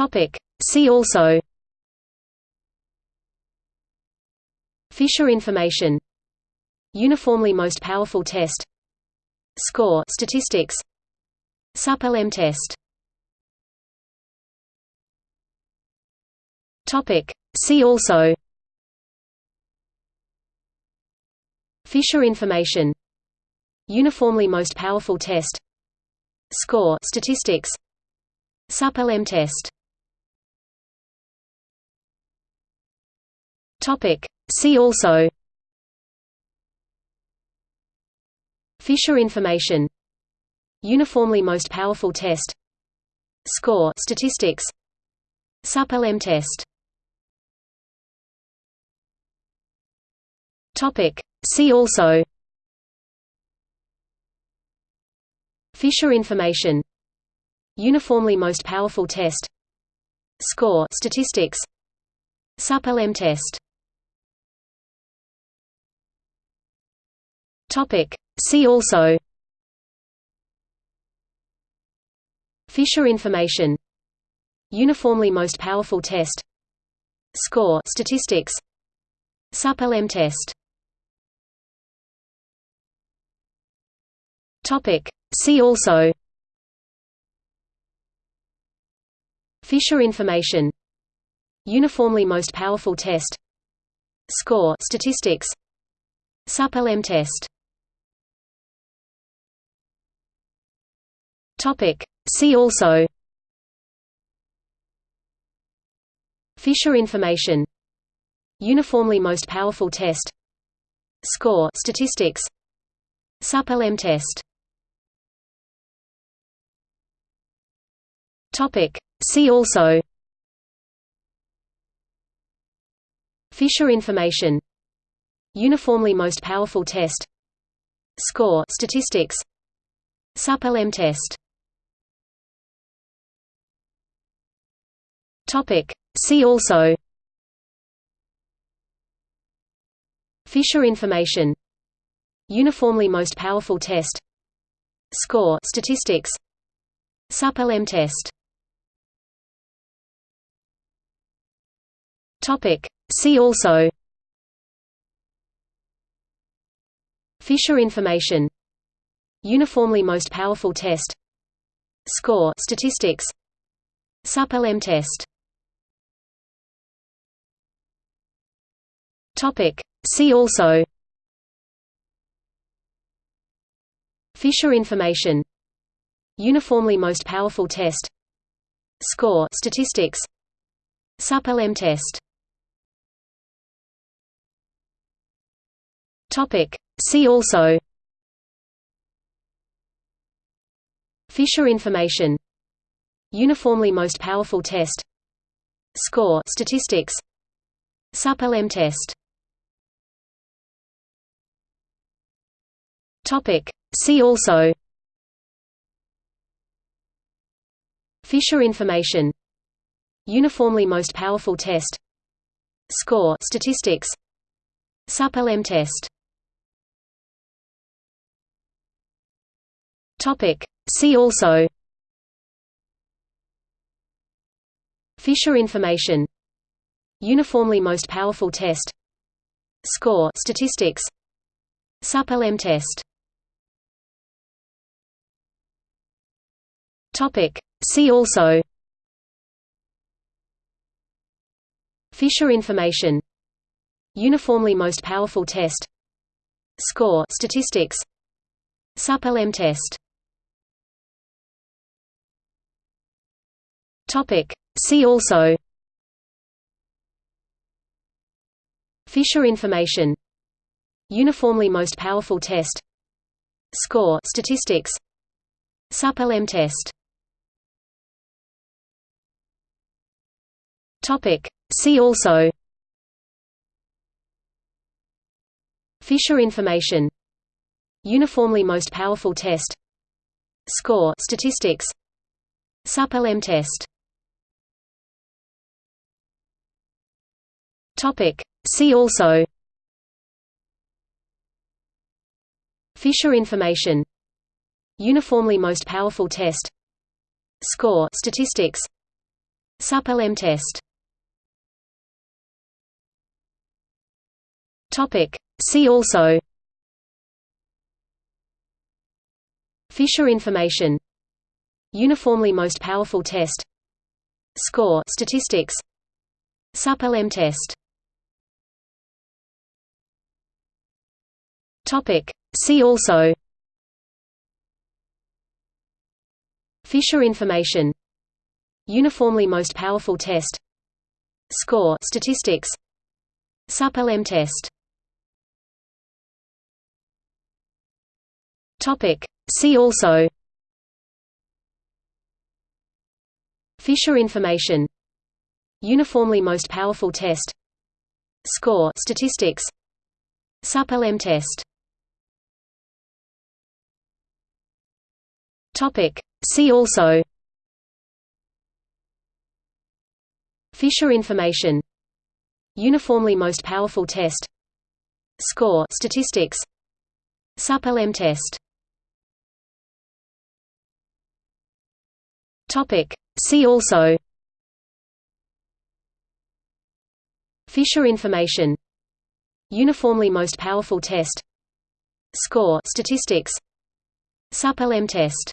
Topic. See also. Fisher information. Uniformly most powerful test. Score. Statistics. SUP-LM test. Topic. See also. Fisher information. Uniformly most powerful test. Score. Statistics. SUP-LM test Topic. See also. Fisher information. Uniformly most powerful test. Score. Statistics. SUP-LM test. Topic. See also. Fisher information. Uniformly most powerful test. Score. Statistics. SUP-LM test Topic. See also. Fisher information. Uniformly most powerful test. Score. Statistics. SUP-LM test. Topic. See also. Fisher information. Uniformly most powerful test. Score. Statistics. SUP-LM test Topic. See also. Fisher information. Uniformly most powerful test. Score. Statistics. SUP-LM test. Topic. See also. Fisher information. Uniformly most powerful test. Score. Statistics. SUP-LM test Topic. See also. Fisher information. Uniformly most powerful test. Score. Statistics. SUP-LM test. Topic. See also. Fisher information. Uniformly most powerful test. Score. Statistics. SUP-LM test Topic. See also. Fisher information. Uniformly most powerful test. Score. Statistics. SUP-LM test. Topic. See also. Fisher information. Uniformly most powerful test. Score. Statistics. SUP-LM test Topic. See also. Fisher information. Uniformly most powerful test. Score. Statistics. SUP-LM test. Topic. See also. Fisher information. Uniformly most powerful test. Score. Statistics. SUP-LM test Topic. See also. Fisher information. Uniformly most powerful test. Score. Statistics. SUP-LM test. Topic. See also. Fisher information. Uniformly most powerful test. Score. Statistics. SUP-LM test Topic. See also. Fisher information. Uniformly most powerful test. Score. Statistics. SUP-LM test. Topic. See also. Fisher information. Uniformly most powerful test. Score. Statistics. SUP-LM test Topic. See also. Fisher information. Uniformly most powerful test. Score. Statistics. SUP-LM test. Topic. See also. Fisher information. Uniformly most powerful test. Score. Statistics. SUP-LM test Topic. See also. Fisher information. Uniformly most powerful test. Score. Statistics. SUP-LM test. Topic. See also. Fisher information. Uniformly most powerful test. Score. Statistics. SUP-LM test Topic. See also. Fisher information. Uniformly most powerful test. Score. Statistics. SUP-LM test